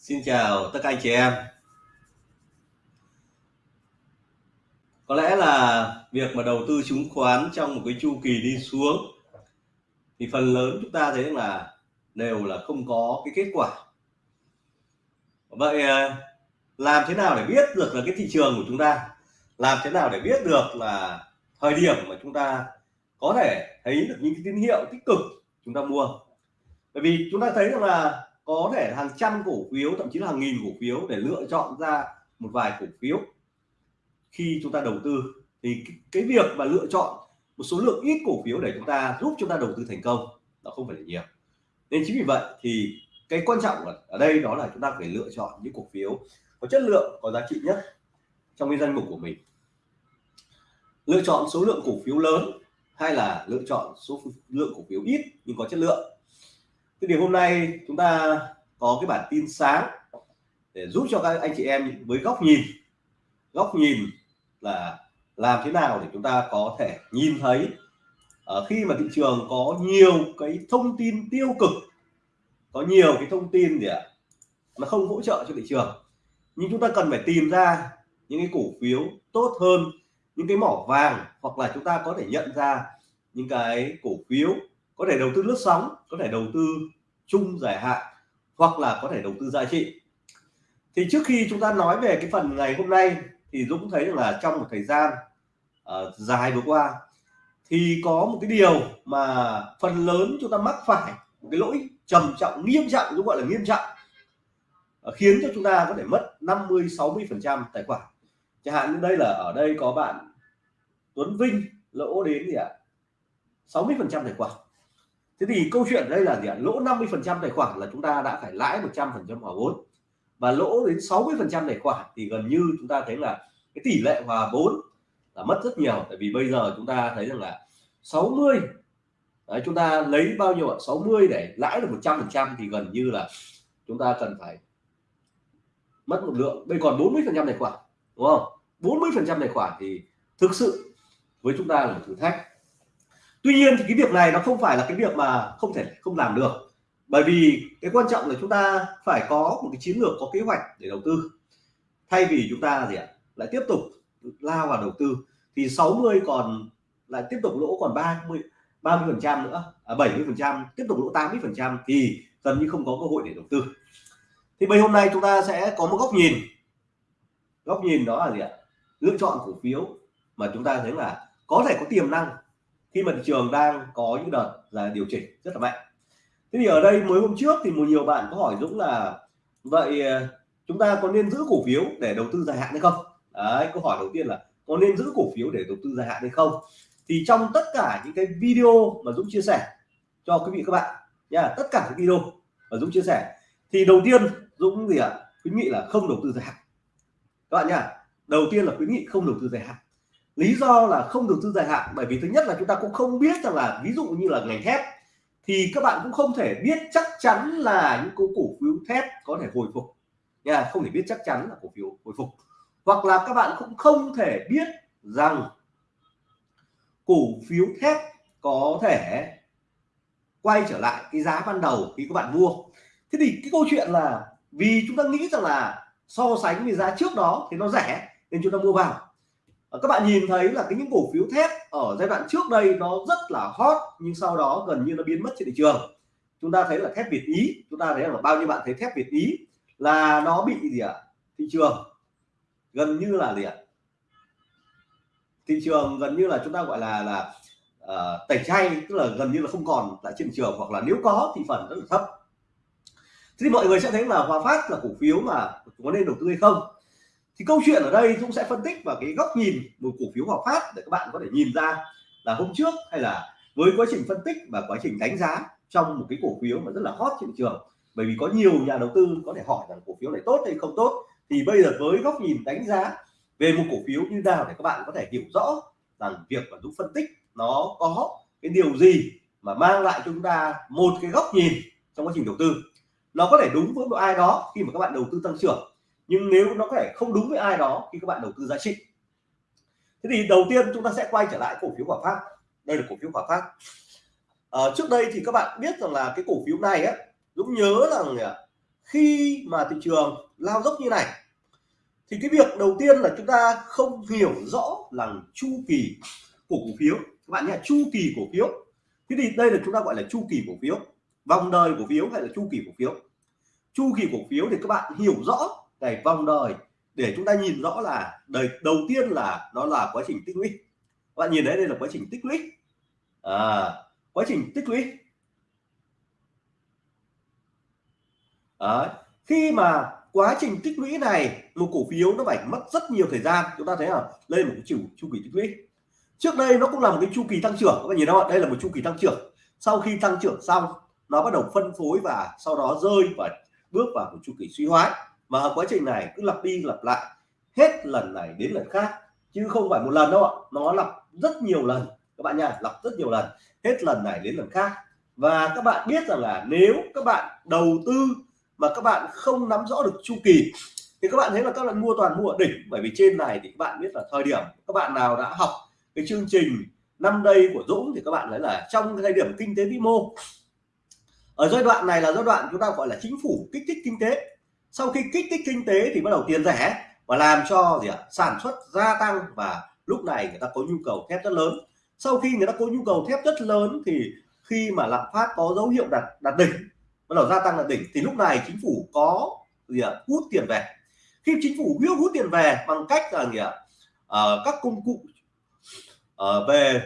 Xin chào tất cả anh chị em. Có lẽ là việc mà đầu tư chứng khoán trong một cái chu kỳ đi xuống, thì phần lớn chúng ta thấy là đều là không có cái kết quả. Vậy ờ, làm thế nào để biết được là cái thị trường của chúng ta làm thế nào để biết được là thời điểm mà chúng ta có thể thấy được những cái tín hiệu tích cực chúng ta mua bởi vì chúng ta thấy rằng là có thể hàng trăm cổ phiếu, thậm chí là hàng nghìn cổ phiếu để lựa chọn ra một vài cổ phiếu khi chúng ta đầu tư. Thì cái việc mà lựa chọn một số lượng ít cổ phiếu để chúng ta giúp chúng ta đầu tư thành công, nó không phải là nhiều. Nên chính vì vậy thì cái quan trọng ở đây đó là chúng ta phải lựa chọn những cổ phiếu có chất lượng, có giá trị nhất trong cái danh mục của mình. Lựa chọn số lượng cổ phiếu lớn hay là lựa chọn số lượng cổ phiếu ít nhưng có chất lượng thế thì hôm nay chúng ta có cái bản tin sáng để giúp cho các anh chị em với góc nhìn. Góc nhìn là làm thế nào để chúng ta có thể nhìn thấy ở khi mà thị trường có nhiều cái thông tin tiêu cực, có nhiều cái thông tin gì ạ, nó không hỗ trợ cho thị trường. Nhưng chúng ta cần phải tìm ra những cái cổ phiếu tốt hơn, những cái mỏ vàng, hoặc là chúng ta có thể nhận ra những cái cổ phiếu có thể đầu tư lướt sóng có thể đầu tư chung dài hạn hoặc là có thể đầu tư giá trị. Thì trước khi chúng ta nói về cái phần ngày hôm nay thì Dũng thấy là trong một thời gian uh, dài vừa qua thì có một cái điều mà phần lớn chúng ta mắc phải một cái lỗi trầm trọng nghiêm trọng Dũng gọi là nghiêm trọng uh, khiến cho chúng ta có thể mất 50 60 phần trăm tài khoản. Chẳng hạn như đây là ở đây có bạn Tuấn Vinh lỗ đến gì ạ? à? 60 phần trăm tài khoản thế thì câu chuyện đây là gì ạ? Lỗ 50 phần trăm tài khoản là chúng ta đã phải lãi 100 phần trăm hòa vốn. Và lỗ đến 60 phần trăm tài khoản thì gần như chúng ta thấy là cái tỷ lệ hòa vốn là mất rất nhiều. Tại vì bây giờ chúng ta thấy rằng là 60 Đấy, chúng ta lấy bao nhiêu ạ? 60 để lãi được 100 phần trăm thì gần như là chúng ta cần phải mất một lượng. Đây còn 40 phần trăm tài khoản đúng không? 40 phần trăm tài khoản thì thực sự với chúng ta là một thử thách tuy nhiên thì cái việc này nó không phải là cái việc mà không thể không làm được. Bởi vì cái quan trọng là chúng ta phải có một cái chiến lược có kế hoạch để đầu tư. Thay vì chúng ta gì ạ? Lại tiếp tục lao vào đầu tư. Thì 60 còn lại tiếp tục lỗ còn 30 30 phần trăm nữa à, 70 phần trăm tiếp tục lỗ 80 phần trăm thì gần như không có cơ hội để đầu tư. Thì bây hôm nay chúng ta sẽ có một góc nhìn. Góc nhìn đó là gì ạ? Lựa chọn cổ phiếu mà chúng ta thấy là có thể có tiềm năng khi mà thị trường đang có những đợt là điều chỉnh rất là mạnh. Thế thì ở đây mới hôm trước thì một nhiều bạn có hỏi Dũng là, vậy ờ, chúng ta có nên giữ cổ phiếu để đầu tư dài hạn hay không? Đấy, câu hỏi đầu tiên là, có nên giữ cổ phiếu để đầu tư dài hạn hay không? Thì trong tất cả những cái video mà Dũng chia sẻ cho quý vị các bạn nha, tất cả các video mà Dũng chia sẻ, thì đầu tiên Dũng gì ạ? À? khuyến nghị là không đầu tư dài hạn. Các bạn nha, đầu tiên là khuyến nghị không đầu tư dài hạn lý do là không đầu tư dài hạn, bởi vì thứ nhất là chúng ta cũng không biết rằng là ví dụ như là ngành thép, thì các bạn cũng không thể biết chắc chắn là những cổ phiếu thép có thể hồi phục. Nha, không thể biết chắc chắn là cổ phiếu hồi phục. Hoặc là các bạn cũng không thể biết rằng cổ phiếu thép có thể quay trở lại cái giá ban đầu khi các bạn mua. Thế thì cái câu chuyện là vì chúng ta nghĩ rằng là so sánh với giá trước đó thì nó rẻ nên chúng ta mua vào. Ờ, các bạn nhìn thấy là cái những cổ phiếu thép ở giai đoạn trước đây nó rất là hot nhưng sau đó gần như nó biến mất trên thị trường chúng ta thấy là thép Việt Ý chúng ta thấy là bao nhiêu bạn thấy thép Việt Ý là nó bị gì ạ à? thị trường gần như là gì ạ à? thị trường gần như là chúng ta gọi là là uh, tẩy chay tức là gần như là không còn tại trên thị trường hoặc là nếu có thì phần rất là thấp thế thì mọi người sẽ thấy là Hòa Phát là cổ phiếu mà có nên đầu tư hay không thì câu chuyện ở đây Dũng sẽ phân tích vào cái góc nhìn một cổ phiếu Hòa Phát để các bạn có thể nhìn ra là hôm trước hay là với quá trình phân tích và quá trình đánh giá trong một cái cổ phiếu mà rất là hot trên thị trường. Bởi vì có nhiều nhà đầu tư có thể hỏi rằng cổ phiếu này tốt hay không tốt. Thì bây giờ với góc nhìn đánh giá về một cổ phiếu như nào để các bạn có thể hiểu rõ rằng việc mà Dũng phân tích nó có cái điều gì mà mang lại cho chúng ta một cái góc nhìn trong quá trình đầu tư. Nó có thể đúng với một ai đó khi mà các bạn đầu tư tăng trưởng nhưng nếu nó có thể không đúng với ai đó khi các bạn đầu tư giá trị. Thế thì đầu tiên chúng ta sẽ quay trở lại cổ phiếu Hòa Phát. Đây là cổ phiếu Hòa Phát. À, trước đây thì các bạn biết rằng là cái cổ phiếu này á Dũng nhớ rằng khi mà thị trường lao dốc như này thì cái việc đầu tiên là chúng ta không hiểu rõ là chu kỳ của cổ phiếu. Các bạn nhé chu kỳ cổ phiếu. Thế thì đây là chúng ta gọi là chu kỳ cổ phiếu. Vòng đời cổ phiếu hay là chu kỳ cổ phiếu? Chu kỳ cổ phiếu thì các bạn hiểu rõ ngày vòng đời để chúng ta nhìn rõ là đời đầu tiên là nó là quá trình tích lũy. Các bạn nhìn thấy đây là quá trình tích lũy. À, quá trình tích lũy. À, khi mà quá trình tích lũy này một cổ phiếu nó phải mất rất nhiều thời gian. Chúng ta thấy là lên một cái chu chu kỳ tích lũy. Trước đây nó cũng là một cái chu kỳ tăng trưởng. Các bạn nhìn đó, đây là một chu kỳ tăng trưởng. Sau khi tăng trưởng xong nó bắt đầu phân phối và sau đó rơi và bước vào một chu kỳ suy thoái mà quá trình này cứ lặp đi lặp lại, hết lần này đến lần khác, chứ không phải một lần đâu ạ. Nó lặp rất nhiều lần, các bạn nha, lặp rất nhiều lần, hết lần này đến lần khác. Và các bạn biết rằng là nếu các bạn đầu tư mà các bạn không nắm rõ được chu kỳ, thì các bạn thấy là các bạn mua toàn mua ở đỉnh. Bởi vì trên này thì các bạn biết là thời điểm các bạn nào đã học cái chương trình năm đây của Dũng, thì các bạn thấy là trong cái thời điểm kinh tế vĩ mô, ở giai đoạn này là giai đoạn chúng ta gọi là chính phủ kích thích kinh tế sau khi kích thích kinh tế thì bắt đầu tiền rẻ và làm cho gì ạ sản xuất gia tăng và lúc này người ta có nhu cầu thép rất lớn. Sau khi người ta có nhu cầu thép rất lớn thì khi mà lạm phát có dấu hiệu đạt đạt đỉnh bắt đầu gia tăng đạt đỉnh thì lúc này chính phủ có gì ạ hút tiền về. Khi chính phủ hút hút tiền về bằng cách là gì ạ à, các công cụ à, về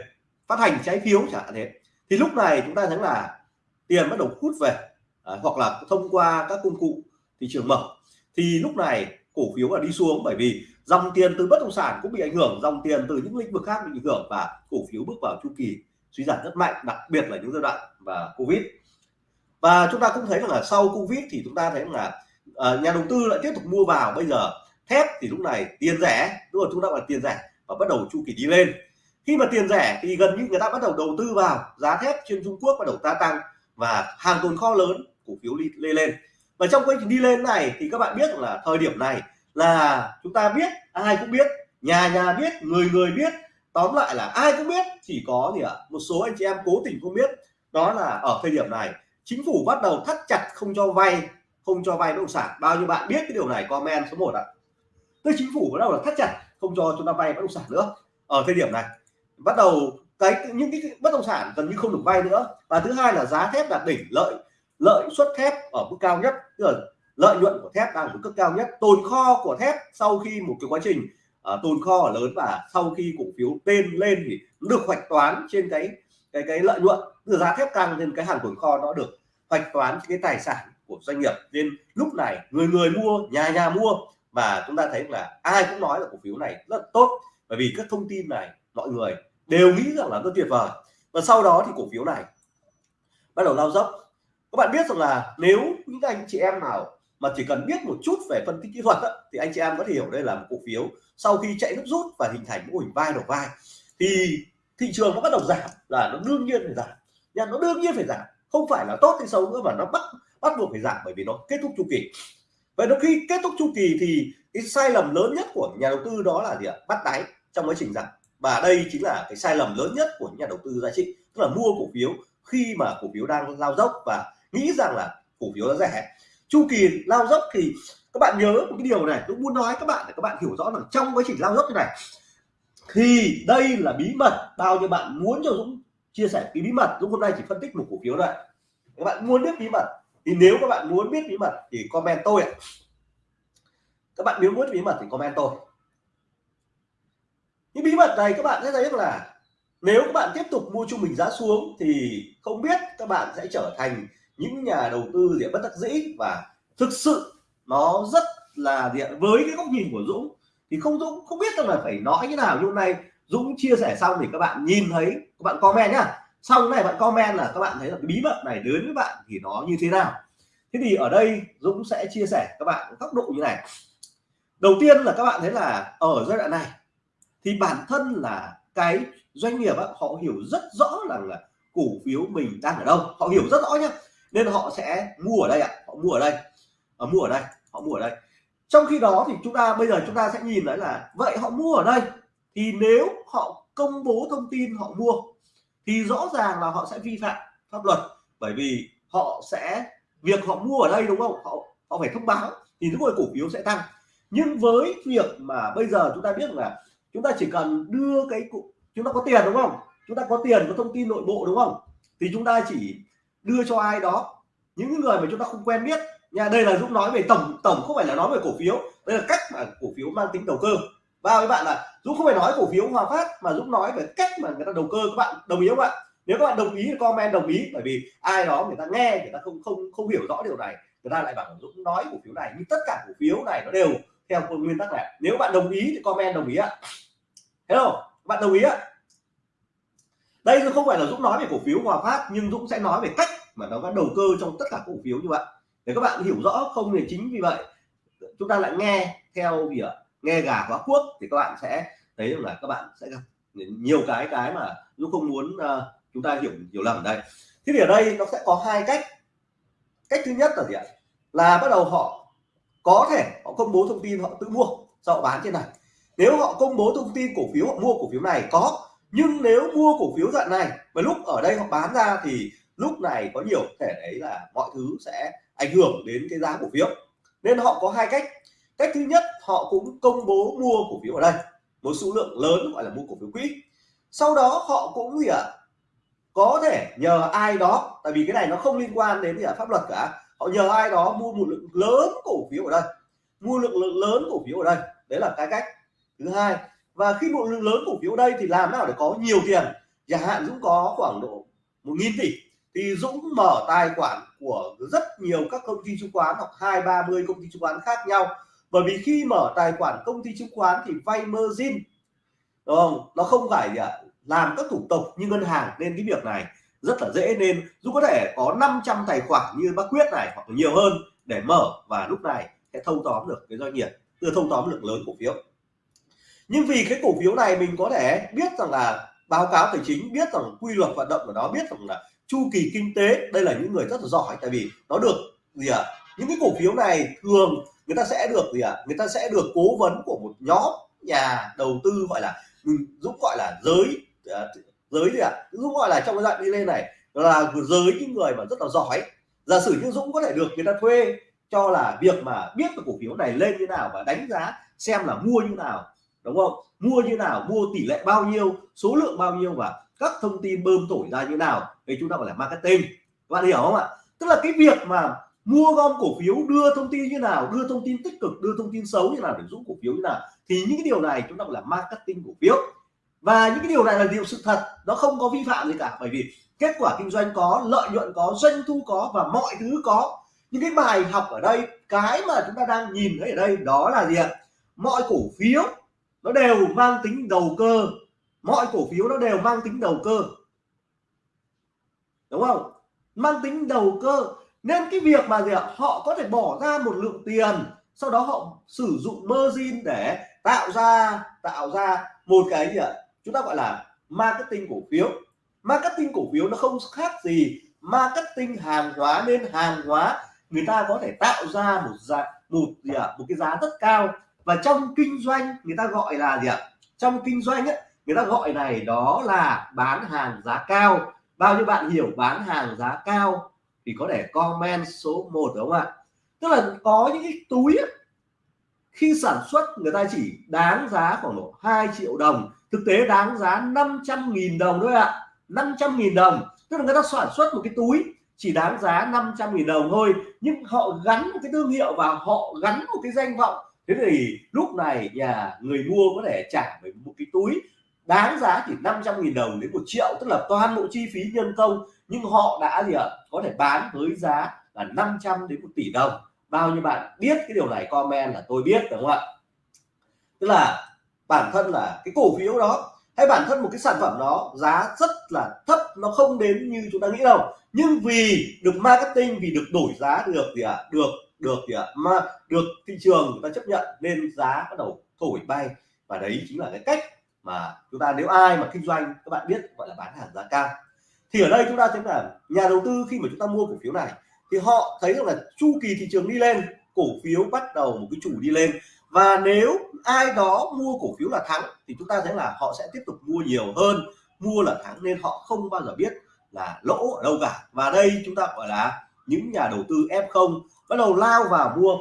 phát hành trái phiếu chẳng hạn thế thì lúc này chúng ta thấy là tiền bắt đầu hút về à, hoặc là thông qua các công cụ thị trường mở. Thì lúc này cổ phiếu là đi xuống bởi vì dòng tiền từ bất động sản cũng bị ảnh hưởng dòng tiền từ những lĩnh vực khác bị ảnh hưởng và cổ phiếu bước vào chu kỳ suy giảm rất mạnh đặc biệt là những giai đoạn và covid. Và chúng ta cũng thấy rằng là sau covid thì chúng ta thấy là uh, nhà đầu tư lại tiếp tục mua vào. Bây giờ thép thì lúc này tiền rẻ đúng rồi chúng ta là tiền rẻ và bắt đầu chu kỳ đi lên. Khi mà tiền rẻ thì gần như người ta bắt đầu đầu tư vào. Giá thép trên Trung Quốc bắt đầu ta tăng và hàng tồn kho lớn cổ phiếu đi lên lên và trong quá trình đi lên này thì các bạn biết là thời điểm này là chúng ta biết, ai cũng biết, nhà nhà biết, người người biết. Tóm lại là ai cũng biết, chỉ có gì ạ? À? một số anh chị em cố tình không biết. Đó là ở thời điểm này, chính phủ bắt đầu thắt chặt không cho vay, không cho vay bất động sản. Bao nhiêu bạn biết cái điều này, comment số 1 ạ. Tức chính phủ bắt đầu là thắt chặt không cho chúng ta vay bất động sản nữa. Ở thời điểm này, bắt đầu cái, những cái bất động sản gần như không được vay nữa. Và thứ hai là giá thép đạt đỉnh, lợi lợi suất thép ở mức cao nhất tức là lợi nhuận của thép đang ở mức cao nhất. Tồn kho của thép sau khi một cái quá trình uh, tồn kho lớn và sau khi cổ phiếu tên lên thì được hoạch toán trên cái cái cái lợi nhuận. Từ giá thép tăng nên cái hàng tồn kho nó được hoạch toán cái tài sản của doanh nghiệp. Nên lúc này người người mua nhà nhà mua và chúng ta thấy là ai cũng nói là cổ phiếu này rất tốt. Bởi vì các thông tin này mọi người đều nghĩ rằng là rất tuyệt vời. Và sau đó thì cổ phiếu này bắt đầu lao dốc các bạn biết rằng là nếu những anh chị em nào mà chỉ cần biết một chút về phân tích kỹ thuật đó, thì anh chị em có thể hiểu đây là một cổ phiếu sau khi chạy nước rút và hình thành mô hình vai đầu vai thì thị trường nó bắt đầu giảm là nó đương nhiên phải giảm. Nha nó đương nhiên phải giảm. Không phải là tốt hay xấu nữa mà nó bắt bắt buộc phải giảm bởi vì nó kết thúc chu kỳ. Vậy nó khi kết thúc chu kỳ thì cái sai lầm lớn nhất của nhà đầu tư đó là gì ạ? Bắt đáy trong quá trình giảm. Và đây chính là cái sai lầm lớn nhất của nhà đầu tư giá trị tức là mua cổ phiếu khi mà cổ phiếu đang lao dốc và nghĩ rằng là cổ phiếu nó rẻ. Chu kỳ lao dốc thì các bạn nhớ một cái điều này tôi muốn nói các bạn để các bạn hiểu rõ rằng trong quá trình lao dốc như này thì đây là bí mật bao nhiêu bạn muốn cho Dũng chia sẻ cái bí mật. Dũng hôm nay chỉ phân tích một cổ phiếu thôi, các bạn muốn biết bí mật thì nếu các bạn muốn biết bí mật thì comment tôi ạ. Các bạn nếu muốn bí mật thì comment tôi. Những bí mật này các bạn sẽ thấy là nếu các bạn tiếp tục mua trung bình giá xuống thì không biết các bạn sẽ trở thành những nhà đầu tư gì bất đắc dĩ và thực sự nó rất là gì với cái góc nhìn của Dũng thì không, Dũng không biết rằng là phải nói như nào. Như hôm nay Dũng chia sẻ xong thì các bạn nhìn thấy, các bạn comment nhá. Xong này bạn comment là các bạn thấy là cái bí mật này đến với bạn thì nó như thế nào. Thế thì ở đây Dũng sẽ chia sẻ các bạn góc độ như này. Đầu tiên là các bạn thấy là ở giai đoạn này thì bản thân là cái doanh nghiệp họ hiểu rất rõ rằng là cổ phiếu mình đang ở đâu. Họ hiểu rất rõ nhá nên họ sẽ mua ở đây ạ, họ mua ở đây. Ở mua ở đây, họ mua ở đây. Trong khi đó thì chúng ta, bây giờ chúng ta sẽ nhìn thấy là, vậy họ mua ở đây. Thì nếu họ công bố thông tin họ mua, thì rõ ràng là họ sẽ vi phạm pháp luật. Bởi vì họ sẽ, việc họ mua ở đây đúng không? Họ họ phải thông báo thì lúc rồi cổ phiếu sẽ tăng. Nhưng với việc mà bây giờ chúng ta biết là chúng ta chỉ cần đưa cái chúng ta có tiền đúng không? Chúng ta có tiền, có thông tin nội bộ đúng không? Thì chúng ta chỉ đưa cho ai đó. Những người mà chúng ta không quen biết, nha, đây là Dũng nói về tổng tổng không phải là nói về cổ phiếu, đây là cách mà cổ phiếu mang tính đầu cơ. Và với bạn là Dũng không phải nói cổ phiếu Hòa Phát, mà Dũng nói về cách mà người ta đầu cơ, các bạn đồng ý không ạ? Nếu các bạn đồng ý thì comment đồng ý, bởi vì ai đó người ta nghe, người ta không không không hiểu rõ điều này, người ta lại bảo Dũng nói cổ phiếu này nhưng tất cả cổ phiếu này nó đều theo nguyên tắc này. Nếu bạn đồng ý thì comment đồng ý ạ. Hello, bạn đồng ý ạ? Đây không phải là Dũng nói về cổ phiếu Hòa Phát nhưng Dũng sẽ nói về cách mà nó có đầu cơ trong tất cả cổ phiếu như vậy. Để các bạn hiểu rõ không thì chính vì vậy chúng ta lại nghe theo gì ạ? Nghe gà quá cuốc thì các bạn sẽ thấy rằng là các bạn sẽ gặp nhiều cái cái mà Dũng không muốn uh, chúng ta hiểu hiểu lầm ở đây. Thế thì ở đây nó sẽ có hai cách. Cách thứ nhất là gì ạ? Là bắt đầu họ có thể họ công bố thông tin họ tự mua sau họ bán trên này. Nếu họ công bố thông tin cổ phiếu họ mua cổ phiếu này có nhưng nếu mua cổ phiếu đoạn này và lúc ở đây họ bán ra thì lúc này có nhiều thể đấy là mọi thứ sẽ ảnh hưởng đến cái giá cổ phiếu. Nên họ có hai cách. Cách thứ nhất họ cũng công bố mua cổ phiếu ở đây một số lượng lớn gọi là mua cổ phiếu quỹ. Sau đó họ cũng gì ạ? À, có thể nhờ ai đó tại vì cái này nó không liên quan đến gì à, pháp luật cả. Họ nhờ ai đó mua một lượng lớn cổ phiếu ở đây mua lượng, lượng lớn cổ phiếu ở đây. Đấy là cái cách. Thứ hai và khi một lượng lớn cổ phiếu đây thì làm nào để có nhiều tiền? Chẳng hạn Dũng có khoảng độ một nghìn tỷ. Thì Dũng mở tài khoản của rất nhiều các công ty chứng khoán hoặc hai, ba mươi công ty chứng khoán khác nhau. Bởi vì khi mở tài khoản công ty chứng khoán thì vay margin. Đúng không? Nó không phải gì ạ làm các thủ tục như ngân hàng nên cái việc này rất là dễ. Nên Dũng có thể có 500 tài khoản như bác Quyết này hoặc nhiều hơn để mở. Và lúc này sẽ thâu tóm được cái doanh nghiệp đưa thâu tóm lượng lớn cổ phiếu nhưng vì cái cổ phiếu này mình có thể biết rằng là báo cáo tài chính, biết rằng quy luật hoạt động của nó, biết rằng là chu kỳ kinh tế, đây là những người rất là giỏi, tại vì nó được gì ạ à? những cái cổ phiếu này thường người ta sẽ được gì ạ à? người ta sẽ được cố vấn của một nhóm nhà đầu tư gọi là ừ, dũng gọi là giới à, giới gì ạ à? dũng gọi là trong cái đoạn đi lên này là giới những người mà rất là giỏi giả sử như dũng có thể được người ta thuê cho là việc mà biết cái cổ phiếu này lên như nào và đánh giá xem là mua như nào đúng không? Mua như nào, mua tỷ lệ bao nhiêu, số lượng bao nhiêu và các thông tin bơm thổi ra như nào thì chúng ta gọi là marketing. Các bạn hiểu không ạ? Tức là cái việc mà mua gom cổ phiếu, đưa thông tin như nào, đưa thông tin tích cực, đưa thông tin xấu như nào để giúp cổ phiếu như nào thì những cái điều này chúng ta gọi là marketing cổ phiếu. Và những cái điều này là điều sự thật, nó không có vi phạm gì cả. Bởi vì kết quả kinh doanh có, lợi nhuận có, doanh thu có và mọi thứ có. Những cái bài học ở đây, cái mà chúng ta đang nhìn thấy ở đây đó là gì ạ? Mọi cổ phiếu nó đều mang tính đầu cơ. Mọi cổ phiếu nó đều mang tính đầu cơ. Đúng không? Mang tính đầu cơ. Nên cái việc mà gì ạ? Họ có thể bỏ ra một lượng tiền, sau đó họ sử dụng margin để tạo ra tạo ra một cái gì ạ? Chúng ta gọi là marketing cổ phiếu. Marketing cổ phiếu nó không khác gì marketing hàng hóa, nên hàng hóa người ta có thể tạo ra một giá, một gì ạ? Một cái giá rất cao và trong kinh doanh người ta gọi là gì ạ? Trong kinh doanh ấy, người ta gọi này đó là bán hàng giá cao. Bao nhiêu bạn hiểu bán hàng giá cao thì có thể comment số 1 đúng không ạ? Tức là có những cái túi ấy, khi sản xuất người ta chỉ đáng giá khoảng độ 2 triệu đồng. Thực tế đáng giá 500.000 đồng thôi ạ. 500.000 đồng. Tức là người ta sản xuất một cái túi chỉ đáng giá 500.000 đồng thôi. Nhưng họ gắn một cái thương hiệu và họ gắn một cái danh vọng thế thì lúc này nhà người mua có thể trả với một cái túi đáng giá chỉ 500.000 đồng đến một triệu, tức là toàn bộ chi phí nhân công. Nhưng họ đã gì ạ? Có thể bán với giá là 500 đến một tỷ đồng. Bao nhiêu bạn biết cái điều này, comment là tôi biết, đúng không ạ? Tức là bản thân là cái cổ phiếu đó, hay bản thân một cái sản phẩm đó, giá rất là thấp, nó không đến như chúng ta nghĩ đâu. Nhưng vì được marketing, vì được đổi giá được gì ạ? À? được được gì ạ? Mà được thị trường người ta chấp nhận nên giá bắt đầu thổi bay. Và đấy chính là cái cách mà chúng ta nếu ai mà kinh doanh, các bạn biết gọi là bán hàng giá cao. Thì ở đây chúng ta thấy là nhà đầu tư khi mà chúng ta mua cổ phiếu này, thì họ thấy rằng là chu kỳ thị trường đi lên, cổ phiếu bắt đầu một cái chủ đi lên. Và nếu ai đó mua cổ phiếu là thắng, thì chúng ta thấy là họ sẽ tiếp tục mua nhiều hơn, mua là thắng nên họ không bao giờ biết là lỗ ở đâu cả. Và đây chúng ta gọi là những nhà đầu tư F0 bắt đầu lao vào mua.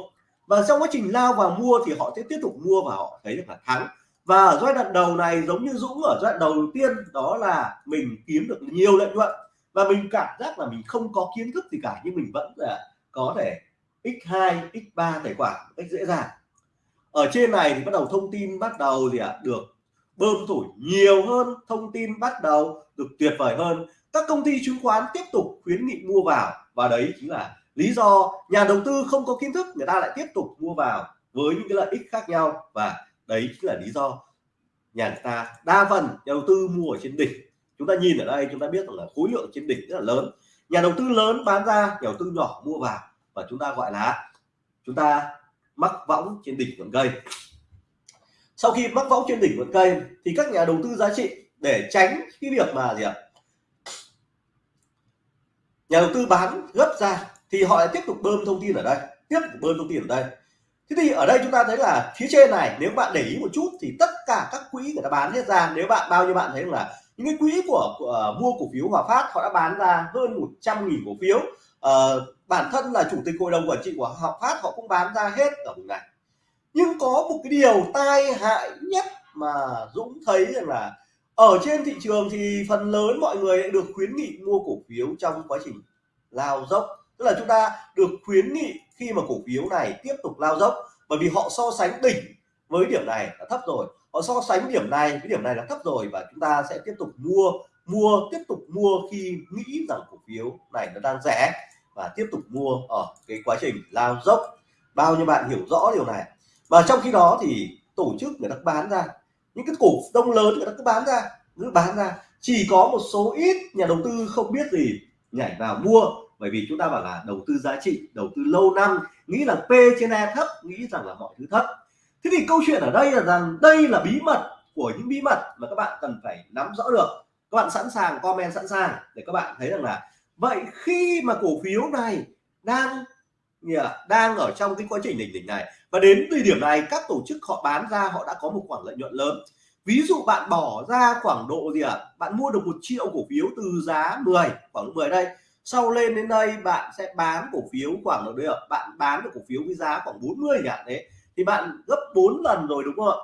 Và trong quá trình lao vào mua thì họ sẽ tiếp tục mua và họ thấy được là thắng. Và ở giai đoạn đầu này giống như Dũng ở giai đoạn đầu tiên đó là mình kiếm được nhiều lợi nhuận. Và mình cảm giác là mình không có kiến thức gì cả nhưng mình vẫn là có thể x2 x3 tài khoản cách dễ dàng. Ở trên này thì bắt đầu thông tin bắt đầu gì ạ? À, được bơm thổi nhiều hơn thông tin bắt đầu được tuyệt vời hơn. Các công ty chứng khoán tiếp tục khuyến nghị mua vào và đấy chính là lý do nhà đầu tư không có kiến thức, người ta lại tiếp tục mua vào với những cái lợi ích khác nhau. Và đấy chính là lý do nhà người ta đa phần nhà đầu tư mua ở trên đỉnh. Chúng ta nhìn ở đây, chúng ta biết rằng là khối lượng trên đỉnh rất là lớn. Nhà đầu tư lớn bán ra, nhà đầu tư nhỏ mua vào. Và chúng ta gọi là chúng ta mắc võng trên đỉnh ngọn cây. Sau khi mắc võng trên đỉnh ngọn cây thì các nhà đầu tư giá trị để tránh cái việc mà gì ạ? Nhà đầu tư bán gấp ra thì họ lại tiếp tục bơm thông tin ở đây tiếp tục bơm thông tin ở đây. Thế thì ở đây chúng ta thấy là phía trên này nếu bạn để ý một chút thì tất cả các quỹ người ta bán hết ra. Nếu bạn bao nhiêu bạn thấy là những cái quỹ của, của uh, mua cổ phiếu Hòa Phát họ đã bán ra hơn 100 nghìn cổ phiếu. Uh, bản thân là chủ tịch hội đồng quản trị của Hòa Phát họ cũng bán ra hết ở vùng này nhưng có một cái điều tai hại nhất mà Dũng thấy rằng là ở trên thị trường thì phần lớn mọi người được khuyến nghị mua cổ phiếu trong quá trình lao dốc tức là chúng ta được khuyến nghị khi mà cổ phiếu này tiếp tục lao dốc. Bởi vì họ so sánh đỉnh với điểm này là thấp rồi. Họ so sánh điểm này với điểm này là thấp rồi và chúng ta sẽ tiếp tục mua mua, tiếp tục mua khi nghĩ rằng cổ phiếu này nó đang rẻ và tiếp tục mua ở cái quá trình lao dốc. Bao nhiêu bạn hiểu rõ điều này? Và trong khi đó thì tổ chức người ta bán ra. Những cái cổ đông lớn người ta cứ bán ra, cứ bán ra. Chỉ có một số ít nhà đầu tư không biết gì nhảy vào mua bởi vì chúng ta bảo là đầu tư giá trị, đầu tư lâu năm, nghĩ là P trên E thấp, nghĩ rằng là mọi thứ thấp. Thế thì câu chuyện ở đây là rằng đây là bí mật của những bí mật mà các bạn cần phải nắm rõ được. Các bạn sẵn sàng, comment sẵn sàng để các bạn thấy rằng là vậy khi mà cổ phiếu này đang đang ở trong cái quá trình đỉnh đỉnh này, và đến thời điểm này các tổ chức họ bán ra họ đã có một khoản lợi nhuận lớn. Ví dụ bạn bỏ ra khoảng độ gì ạ? À? bạn mua được một triệu cổ phiếu từ giá 10 khoảng 10 đây sau lên đến đây, bạn sẽ bán cổ phiếu khoảng được đấy bạn bán được cổ phiếu với giá khoảng 40 chẳng đấy thì bạn gấp 4 lần rồi đúng không ạ?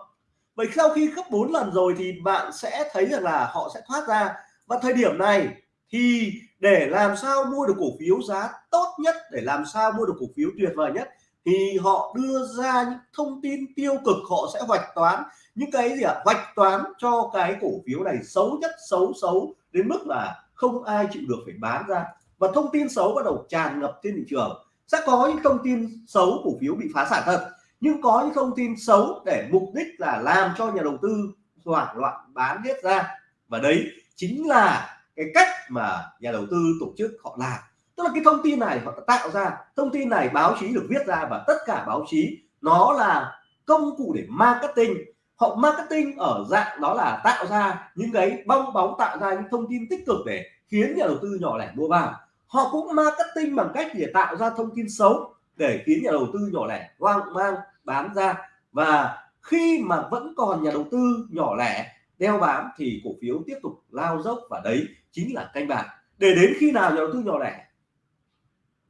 Vậy sau khi gấp 4 lần rồi thì bạn sẽ thấy rằng là họ sẽ thoát ra. Và thời điểm này thì để làm sao mua được cổ phiếu giá tốt nhất, để làm sao mua được cổ phiếu tuyệt vời nhất, thì họ đưa ra những thông tin tiêu cực, họ sẽ hoạch toán những cái gì ạ? À? hoạch toán cho cái cổ phiếu này xấu nhất, xấu xấu đến mức là không ai chịu được phải bán ra và thông tin xấu bắt đầu tràn ngập trên thị trường. Sẽ có những thông tin xấu cổ phiếu bị phá sản thật, nhưng có những thông tin xấu để mục đích là làm cho nhà đầu tư hoảng loạn bán hết ra. Và đấy chính là cái cách mà nhà đầu tư tổ chức họ làm. Tức là cái thông tin này họ tạo ra, thông tin này báo chí được viết ra và tất cả báo chí, nó là công cụ để marketing. Họ marketing ở dạng đó là tạo ra những cái bong bóng, tạo ra những thông tin tích cực để khiến nhà đầu tư nhỏ lẻ mua vào họ cũng marketing bằng cách để tạo ra thông tin xấu, để khiến nhà đầu tư nhỏ lẻ hoang mang bán ra. Và khi mà vẫn còn nhà đầu tư nhỏ lẻ, đeo bám thì cổ phiếu tiếp tục lao dốc và đấy chính là canh bạc. Để đến khi nào nhà đầu tư nhỏ lẻ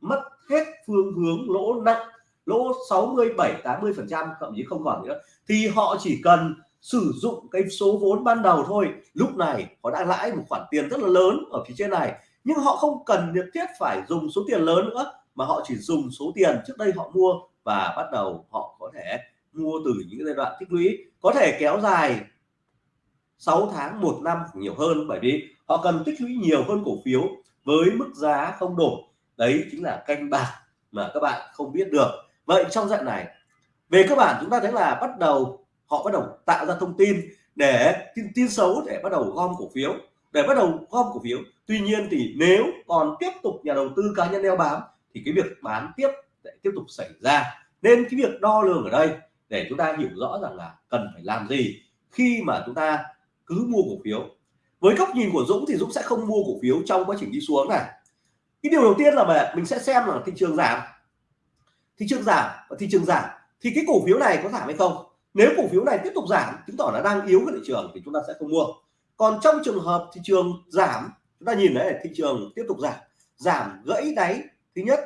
mất hết phương hướng lỗ nặng, lỗ 67 80 phần trăm, thậm chí không còn nữa, thì họ chỉ cần sử dụng cái số vốn ban đầu thôi. Lúc này họ đã lãi một khoản tiền rất là lớn ở phía trên này nhưng họ không cần nhất thiết phải dùng số tiền lớn nữa mà họ chỉ dùng số tiền trước đây họ mua và bắt đầu họ có thể mua từ những giai đoạn tích lũy. Có thể kéo dài 6 tháng một năm nhiều hơn bởi vì họ cần tích lũy nhiều hơn cổ phiếu với mức giá không đổi. Đấy chính là canh bạc mà các bạn không biết được. Vậy trong dạng này về các bạn chúng ta thấy là bắt đầu họ bắt đầu tạo ra thông tin để tin, tin xấu để bắt đầu gom cổ phiếu để bắt đầu gom cổ phiếu, tuy nhiên thì nếu còn tiếp tục nhà đầu tư cá nhân đeo bám, thì cái việc bán tiếp sẽ tiếp tục xảy ra. Nên cái việc đo lường ở đây, để chúng ta hiểu rõ rằng là cần phải làm gì khi mà chúng ta cứ mua cổ phiếu. Với góc nhìn của Dũng thì Dũng sẽ không mua cổ phiếu trong quá trình đi xuống này. Cái điều đầu tiên là mình sẽ xem là thị trường giảm. Thị trường giảm, và thị trường giảm, thì cái cổ phiếu này có giảm hay không? Nếu cổ phiếu này tiếp tục giảm, chứng tỏ là đang yếu cái thị trường thì chúng ta sẽ không mua còn trong trường hợp thị trường giảm, chúng ta nhìn thấy thị trường tiếp tục giảm giảm gãy đáy, thứ nhất,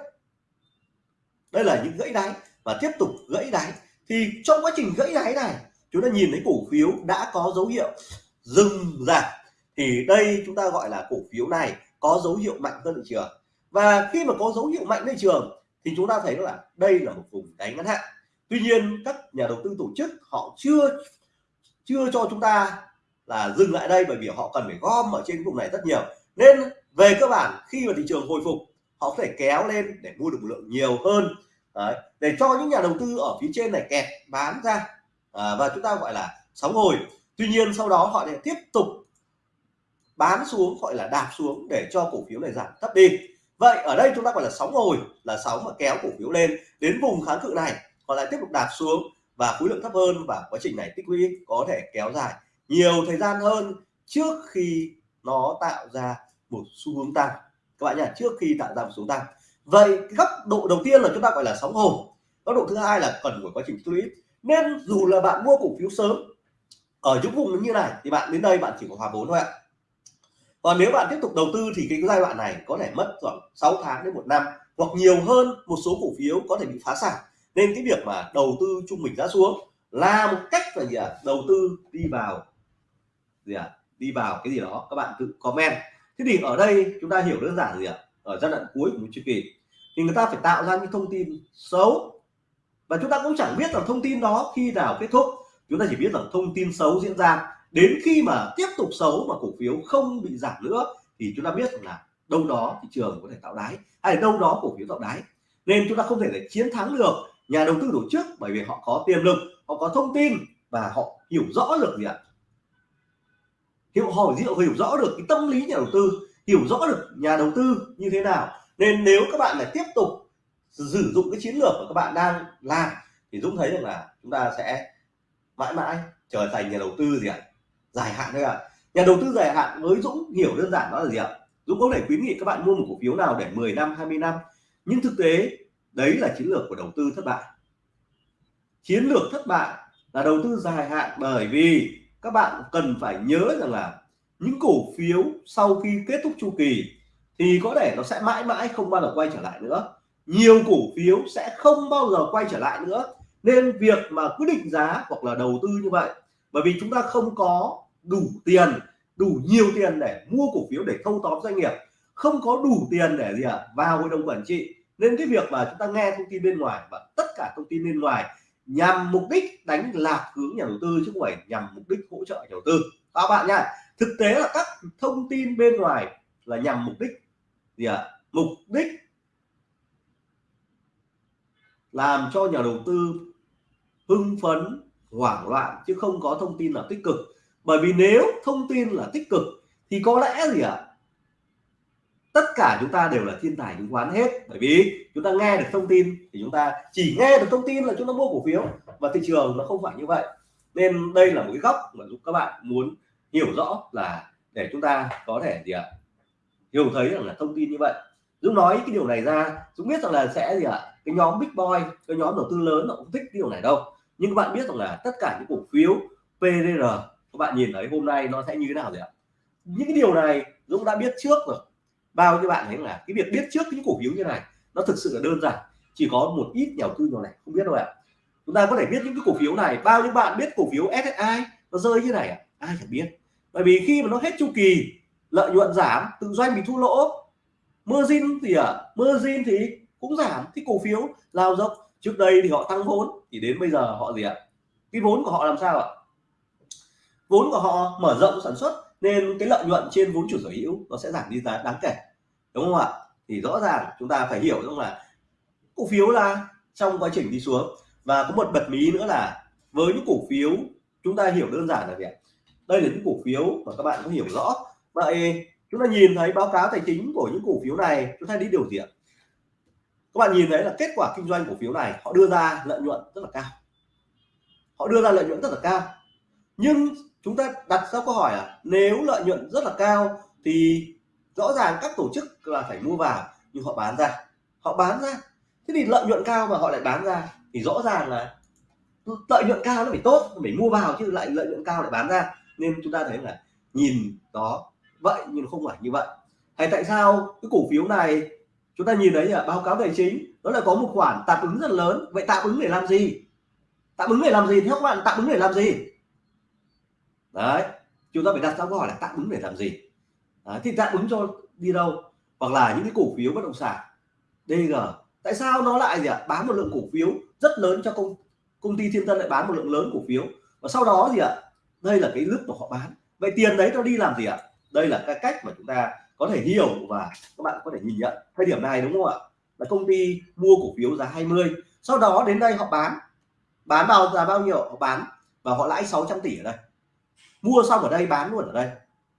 đây là những gãy đáy và tiếp tục gãy đáy, thì trong quá trình gãy đáy này, chúng ta nhìn thấy cổ phiếu đã có dấu hiệu dừng giảm. Thì đây chúng ta gọi là cổ phiếu này có dấu hiệu mạnh hơn thị trường. Và khi mà có dấu hiệu mạnh thị trường, thì chúng ta thấy là đây là một vùng đáy ngắn hạn. Tuy nhiên, các nhà đầu tư tổ chức họ chưa chưa cho chúng ta là dừng lại đây bởi vì họ cần phải gom ở trên vùng này rất nhiều. Nên về cơ bản khi mà thị trường hồi phục họ có thể kéo lên để mua được một lượng nhiều hơn. Đấy, để cho những nhà đầu tư ở phía trên này kẹt bán ra. À, và chúng ta gọi là sóng hồi. Tuy nhiên sau đó họ lại tiếp tục bán xuống gọi là đạp xuống để cho cổ phiếu này giảm thấp đi. Vậy ở đây chúng ta gọi là sóng hồi là sóng mà kéo cổ phiếu lên đến vùng kháng cự này. Họ lại tiếp tục đạp xuống và khối lượng thấp hơn và quá trình này tích lũy có thể kéo dài nhiều thời gian hơn trước khi nó tạo ra một xu hướng tăng. Các bạn nhá, trước khi tạo ra một xu hướng tăng. Vậy góc độ đầu tiên là chúng ta gọi là sóng hồi góc độ thứ hai là cần của quá trình tích lũy. Nên dù là bạn mua cổ phiếu sớm, ở những vùng như này thì bạn đến đây bạn chỉ có hòa vốn thôi ạ. Còn nếu bạn tiếp tục đầu tư thì cái giai đoạn này có thể mất khoảng 6 tháng đến một năm, hoặc nhiều hơn một số cổ phiếu có thể bị phá sản. Nên cái việc mà đầu tư trung bình giá xuống là một cách là gì ạ? À? đầu tư đi vào gì ạ? À? đi vào cái gì đó, các bạn tự comment. Thế thì ở đây chúng ta hiểu đơn giản gì ạ? À? ở giai đoạn cuối của một chu kỳ. Thì người ta phải tạo ra những thông tin xấu. Và chúng ta cũng chẳng biết là thông tin đó khi nào kết thúc. Chúng ta chỉ biết là thông tin xấu diễn ra. Đến khi mà tiếp tục xấu mà cổ phiếu không bị giảm nữa, thì chúng ta biết là đâu đó thị trường có thể tạo đáy, hay đâu đó cổ phiếu tạo đáy. Nên chúng ta không thể để chiến thắng được nhà đầu tư tổ chức bởi vì họ có tiềm lực, họ có thông tin và họ hiểu rõ được gì ạ? Hiểu hỏi hiểu hiểu rõ được cái tâm lý nhà đầu tư, hiểu rõ được nhà đầu tư như thế nào. Nên nếu các bạn lại tiếp tục sử dụng cái chiến lược mà các bạn đang làm, thì Dũng thấy rằng là chúng ta sẽ mãi mãi trở thành nhà đầu tư gì ạ? Dài hạn thôi ạ. Nhà đầu tư dài hạn với Dũng hiểu đơn giản đó là gì ạ? Dũng có thể khuyến nghị các bạn mua một cổ phiếu nào để 10 năm 20 năm. Nhưng thực tế, đấy là chiến lược của đầu tư thất bại. Chiến lược thất bại là đầu tư dài hạn bởi vì các bạn cần phải nhớ rằng là những cổ phiếu sau khi kết thúc chu kỳ thì có thể nó sẽ mãi mãi không bao giờ quay trở lại nữa. Nhiều cổ phiếu sẽ không bao giờ quay trở lại nữa. Nên việc mà quyết định giá hoặc là đầu tư như vậy bởi vì chúng ta không có đủ tiền đủ nhiều tiền để mua cổ phiếu để thâu tóm doanh nghiệp. Không có đủ tiền để gì ạ? À, vào hội đồng quản trị. Nên cái việc mà chúng ta nghe thông tin bên ngoài và tất cả thông tin bên ngoài nhằm mục đích đánh lạc hướng nhà đầu tư chứ không phải nhằm mục đích hỗ trợ nhà đầu tư các bạn nhá, thực tế là các thông tin bên ngoài là nhằm mục đích gì ạ à? mục đích làm cho nhà đầu tư hưng phấn, hoảng loạn chứ không có thông tin là tích cực bởi vì nếu thông tin là tích cực thì có lẽ gì ạ à? Tất cả chúng ta đều là thiên tài chứng khoán hết. Bởi vì chúng ta nghe được thông tin thì chúng ta chỉ nghe được thông tin là chúng ta mua cổ phiếu. Và thị trường nó không phải như vậy. Nên đây là một cái góc mà giúp các bạn muốn hiểu rõ là để chúng ta có thể gì ạ? Hiểu thấy rằng là thông tin như vậy. Dũng nói cái điều này ra. Dũng biết rằng là sẽ gì ạ? Cái nhóm big boy, cái nhóm đầu tư lớn nó cũng thích cái điều này đâu. Nhưng các bạn biết rằng là tất cả những cổ phiếu PDR các bạn nhìn thấy hôm nay nó sẽ như thế nào rồi ạ? Những cái điều này Dũng đã biết trước rồi bao nhiêu bạn thấy là cái việc biết trước những cổ phiếu như này, nó thực sự là đơn giản, chỉ có một ít nhà đầu tư nhỏ này không biết đâu ạ. Chúng ta có thể biết những cái cổ phiếu này, bao nhiêu bạn biết cổ phiếu SSI nó rơi như này à? ai chẳng biết. Bởi vì khi mà nó hết chu kỳ, lợi nhuận giảm, tự doanh bị thua lỗ, margin thì à margin thì cũng giảm, thì cổ phiếu lao dốc. Trước đây thì họ tăng vốn, thì đến bây giờ họ gì ạ? Cái vốn của họ làm sao ạ? Vốn của họ mở rộng sản xuất nên cái lợi nhuận trên vốn chủ sở hữu nó sẽ giảm đi giá đáng kể, đúng không ạ? Thì rõ ràng chúng ta phải hiểu rằng là cổ phiếu là trong quá trình đi xuống. Và có một bật mí nữa là với những cổ phiếu, chúng ta hiểu đơn giản là gì ạ? Đây là những cổ phiếu mà các bạn có hiểu rõ. Vậy chúng ta nhìn thấy báo cáo tài chính của những cổ phiếu này, chúng ta đi điều gì ạ? Các bạn nhìn thấy là kết quả kinh doanh cổ phiếu này, họ đưa ra lợi nhuận rất là cao. Họ đưa ra lợi nhuận rất là cao. Nhưng chúng ta đặt ra câu hỏi là nếu lợi nhuận rất là cao thì rõ ràng các tổ chức là phải mua vào, nhưng họ bán ra. Họ bán ra. Thế thì lợi nhuận cao mà họ lại bán ra thì rõ ràng là lợi nhuận cao nó phải tốt phải mua vào chứ lại lợi nhuận cao lại bán ra. Nên chúng ta thấy là nhìn đó, vậy nhưng không phải như vậy. Hay tại sao cái cổ phiếu này chúng ta nhìn thấy là báo cáo tài chính nó lại có một khoản tạm ứng rất lớn. Vậy tạm ứng để làm gì? Tạm ứng để làm gì? Theo các bạn, tạm ứng để làm gì? Đấy chúng ta phải đặt ra câu hỏi là tạm ứng để làm gì? Đấy, thì tạm ứng cho đi đâu? Hoặc là những cái cổ phiếu bất động sản DG tại sao nó lại gì ạ? Bán một lượng cổ phiếu rất lớn cho công công ty thiên tân lại bán một lượng lớn cổ phiếu? Và sau đó gì ạ? Đây là cái lúc mà họ bán. Vậy tiền đấy nó đi làm gì ạ? Đây là cái cách mà chúng ta có thể hiểu và các bạn có thể nhìn nhận thời điểm này đúng không ạ? Là công ty mua cổ phiếu giá 20 sau đó đến đây họ bán. Bán vào giá bao nhiêu? Họ bán và họ lãi 600 tỷ ở đây mua xong ở đây, bán luôn ở đây.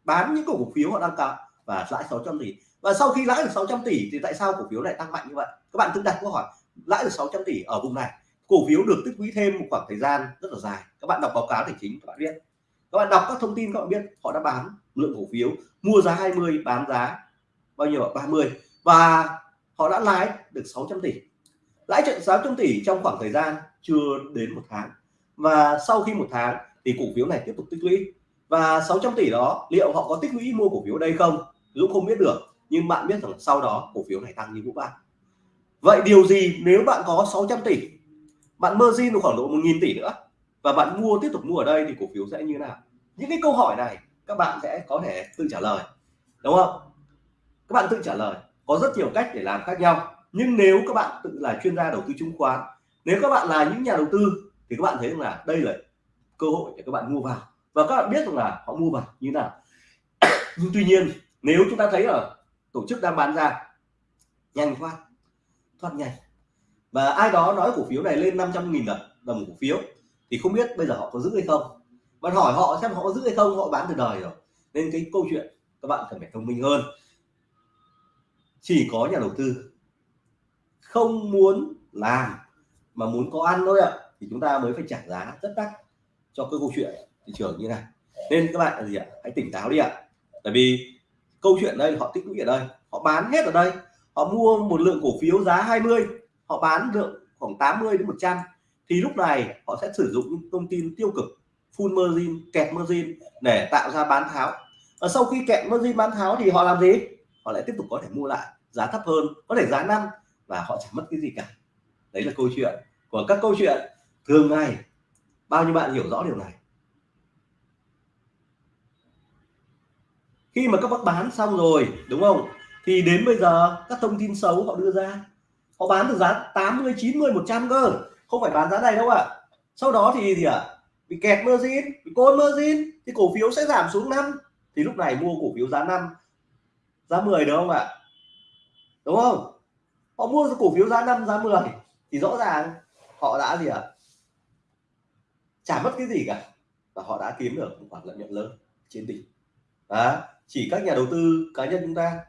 Bán những cổ phiếu họ đang cao và lãi 600 tỷ. Và sau khi lãi được 600 tỷ thì tại sao cổ phiếu lại tăng mạnh như vậy? Các bạn tự đặt câu hỏi, lãi được 600 tỷ ở vùng này, cổ phiếu được tích lũy thêm một khoảng thời gian rất là dài. Các bạn đọc báo cáo tài chính, các bạn biết. Các bạn đọc các thông tin các bạn biết, họ đã bán lượng cổ phiếu, mua giá 20 bán giá bao nhiêu 30 và họ đã lãi được 600 tỷ. Lãi trận 600 tỷ trong khoảng thời gian chưa đến một tháng. Và sau khi một tháng thì cổ phiếu này tiếp tục tích lũy. Và 600 tỷ đó, liệu họ có tích lũy mua cổ phiếu đây không? Dũng không biết được, nhưng bạn biết rằng sau đó cổ phiếu này tăng như vũ bão. Vậy điều gì nếu bạn có 600 tỷ? Bạn margin được khoảng độ 1.000 tỷ nữa. Và bạn mua, tiếp tục mua ở đây thì cổ phiếu sẽ như thế nào? Những cái câu hỏi này các bạn sẽ có thể tự trả lời, đúng không? Các bạn tự trả lời. Có rất nhiều cách để làm khác nhau. Nhưng nếu các bạn tự là chuyên gia đầu tư chứng khoán, nếu các bạn là những nhà đầu tư, thì các bạn thấy rằng là đây là cơ hội để các bạn mua vào. Và các bạn biết rằng là họ mua vào như nào. Nhưng tuy nhiên nếu chúng ta thấy ở tổ chức đang bán ra nhanh quá thoát nhanh. Và ai đó nói cổ phiếu này lên 500 nghìn đồng đồng cổ phiếu thì không biết bây giờ họ có giữ hay không. Bạn hỏi họ xem họ có giữ hay không họ bán từ đời rồi. Nên cái câu chuyện các bạn cần phải thông minh hơn. Chỉ có nhà đầu tư không muốn làm mà muốn có ăn thôi ạ à, thì chúng ta mới phải trả giá rất đắt cho cái câu chuyện thị trường như này. Nên các bạn là gì ạ? Hãy tỉnh táo đi ạ. Tại vì câu chuyện đây, họ tích lũy ở đây, họ bán hết ở đây. Họ mua một lượng cổ phiếu giá 20 họ bán được khoảng 80 đến 100 thì lúc này họ sẽ sử dụng những thông tin tiêu cực, full margin, kẹt margin để tạo ra bán tháo. Và sau khi kẹt margin bán tháo thì họ làm gì? Họ lại tiếp tục có thể mua lại, giá thấp hơn, có thể giá năm và họ chẳng mất cái gì cả. Đấy là câu chuyện của các câu chuyện thường ngày bao nhiêu bạn hiểu rõ điều này khi mà các bác bán xong rồi, đúng không thì đến bây giờ, các thông tin xấu họ đưa ra họ bán được giá 80 90 100 cơ không phải bán giá này đâu ạ à. sau đó thì gì ạ à? bị kẹt margin, bị côn margin, thì cổ phiếu sẽ giảm xuống năm thì lúc này mua cổ phiếu giá 5 giá 10 được không ạ à? đúng không họ mua cổ phiếu giá 5 giá 10 thì rõ ràng, họ đã gì ạ à? Chả mất cái gì cả. Và họ đã kiếm được một khoản lợi nhuận lớn trên tỷ đó chỉ các nhà đầu tư cá nhân chúng ta.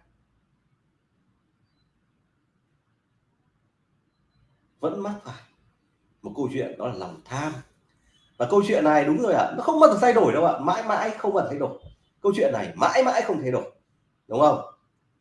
Vẫn mắc phải một câu chuyện đó là lòng tham. Và câu chuyện này đúng rồi ạ à, nó không bao giờ thay đổi đâu ạ. À. mãi mãi không bao giờ thay đổi. Câu chuyện này mãi mãi không thay đổi. Đúng không?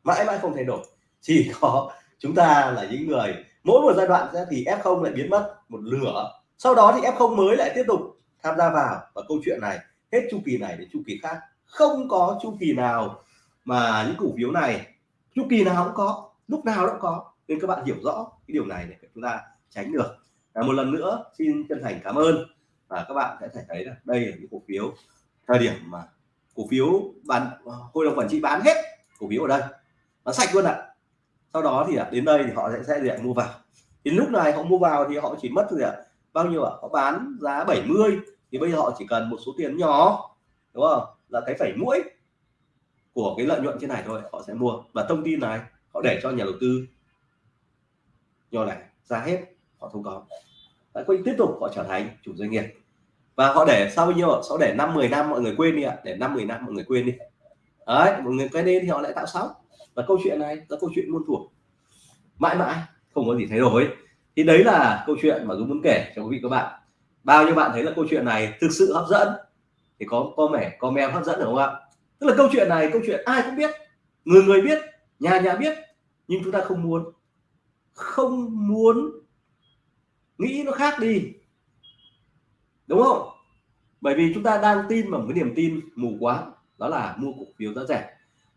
Mãi mãi không thay đổi. Chỉ có chúng ta là những người mỗi một giai đoạn sẽ thì F0 lại biến mất một lửa sau đó thì F0 mới lại tiếp tục tham gia vào. Và câu chuyện này hết chu kỳ này đến chu kỳ khác. Không có chu kỳ nào mà những cổ phiếu này chu kỳ nào cũng có lúc nào cũng có. Nên các bạn hiểu rõ cái điều này để chúng ta tránh được. À, một lần nữa xin chân thành cảm ơn. Và các bạn sẽ thấy thấy là đây là những cổ phiếu thời điểm mà cổ phiếu bán hội đồng quản trị bán hết cổ phiếu ở đây. Nó sạch luôn ạ. À. sau đó thì à, đến đây thì họ sẽ sẽ mua vào. Thì lúc này họ mua vào thì họ chỉ mất gì ạ bao nhiêu ạ? À? họ bán giá 70 thì bây giờ họ chỉ cần một số tiền nhỏ đúng không? Là cái phẩy mũi của cái lợi nhuận trên này thôi họ sẽ mua. Và thông tin này họ để cho nhà đầu tư. Nhỏ này ra hết họ không có. Đấy, quay tiếp tục họ trở thành chủ doanh nghiệp. Và họ để sau bao nhiêu sau để năm 10 năm mọi người quên đi ạ. Để năm 10 năm mọi người quên đi. Đấy mọi người cái nên thì họ lại tạo sóng. Và câu chuyện này là câu chuyện muôn thuở. Mãi mãi không có gì thay đổi thì đấy là câu chuyện mà Dũng muốn kể cho quý vị các bạn. Bao nhiêu bạn thấy là câu chuyện này thực sự hấp dẫn? Thì có comment comment hấp dẫn được không ạ? Tức là câu chuyện này, câu chuyện ai cũng biết, người người biết, nhà nhà biết, nhưng chúng ta không muốn. Không muốn nghĩ nó khác đi. Đúng không? Bởi vì chúng ta đang tin vào một cái niềm tin mù quáng, đó là mua cổ phiếu giá rẻ.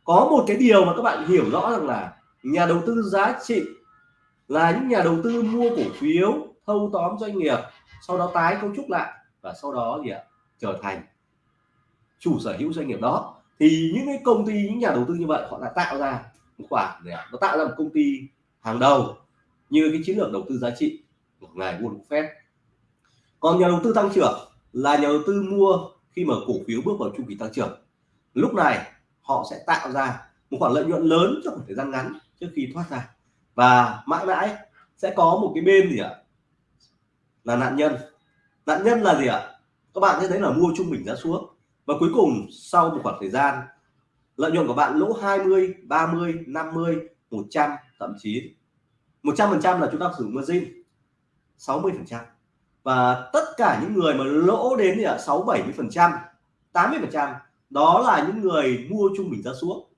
Có một cái điều mà các bạn hiểu rõ rằng là nhà đầu tư giá trị là những nhà đầu tư mua cổ phiếu, thâu tóm doanh nghiệp, sau đó tái cấu trúc lại và sau đó gì ạ? Trở thành chủ sở hữu doanh nghiệp đó. Thì những cái công ty, những nhà đầu tư như vậy, họ đã tạo ra một khoản ạ? Nó tạo ra một công ty hàng đầu như cái chiến lược đầu tư giá trị của ngài Warren Buffett còn nhà đầu tư tăng trưởng là nhà đầu tư mua khi mà cổ phiếu bước vào chu kỳ tăng trưởng. Lúc này họ sẽ tạo ra một khoản lợi nhuận lớn trong một thời gian ngắn trước khi thoát ra và mãi mãi sẽ có một cái bên gì ạ? Là nạn nhân. Nạn nhân là gì ạ? Các bạn sẽ thấy là mua trung bình giá xuống. Và cuối cùng, sau một khoảng thời gian, lợi nhuận của bạn lỗ 20 30 50 100 thậm chí 100 phần trăm là chúng ta sử dụng margin. 60 phần trăm. Và tất cả những người mà lỗ đến thì là 6 70 phần trăm 80 phần trăm, đó là những người mua trung bình giá xuống.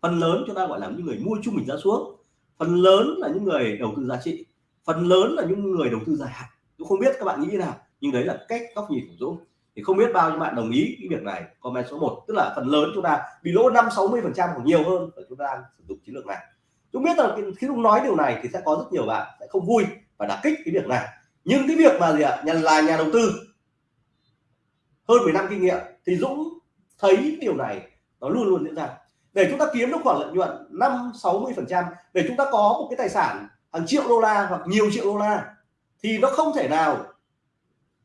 Phần lớn chúng ta gọi là những người mua trung bình giá xuống phần lớn là những người đầu tư giá trị, phần lớn là những người đầu tư dài hạn. Tôi không biết các bạn nghĩ thế nào, nhưng đấy là cách góc nhìn của Dũng. Thì không biết bao nhiêu bạn đồng ý cái việc này, comment số 1 tức là phần lớn chúng ta bị lỗ 5 60 phần trăm hoặc nhiều hơn và chúng ta đang sử dụng chiến lược này. Chúng biết là khi Dũng nói điều này thì sẽ có rất nhiều bạn sẽ không vui và đả kích cái việc này. Nhưng cái việc mà gì ạ? Nhà, là nhà đầu tư, hơn 10 năm kinh nghiệm, thì Dũng thấy điều này nó luôn luôn diễn ra để chúng ta kiếm được khoản lợi nhuận 5 60 phần trăm để chúng ta có một cái tài sản hàng triệu đô la hoặc nhiều triệu đô la thì nó không thể nào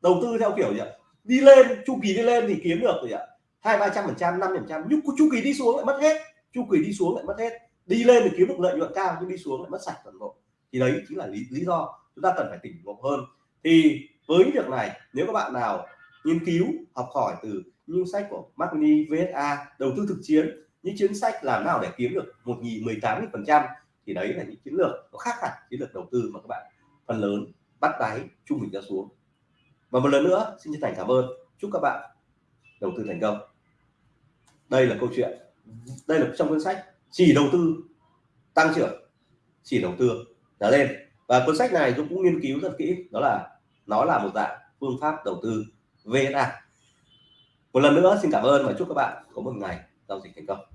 đầu tư theo kiểu gì ạ? Đi lên chu kỳ đi lên thì kiếm được gì ạ? Hai ba trăm phần trăm năm phần trăm. Nhưng chu kỳ đi xuống lại mất hết. Chu kỳ đi xuống lại mất hết. Đi lên thì kiếm được lợi nhuận cao nhưng đi xuống lại mất sạch toàn bộ. Thì đấy chính là lý, lý do chúng ta cần phải tỉnh ngộ hơn. Thì với việc này nếu các bạn nào nghiên cứu học hỏi từ những sách của Mark VSA đầu tư thực chiến những chính sách làm nào để kiếm được một nghìn mười tám phần trăm thì đấy là những chiến lược, nó khác hẳn chiến lược đầu tư mà các bạn phần lớn bắt đáy trung bình ra xuống. Và một lần nữa, xin chân thành cảm ơn. Chúc các bạn đầu tư thành công. Đây là câu chuyện, đây là trong cuốn sách chỉ đầu tư, tăng trưởng, chỉ đầu tư giá lên. Và cuốn sách này tôi cũng nghiên cứu rất kỹ, đó là, nó là một dạng phương pháp đầu tư VSA một lần nữa, xin cảm ơn và chúc các bạn có một ngày giao dịch thành công.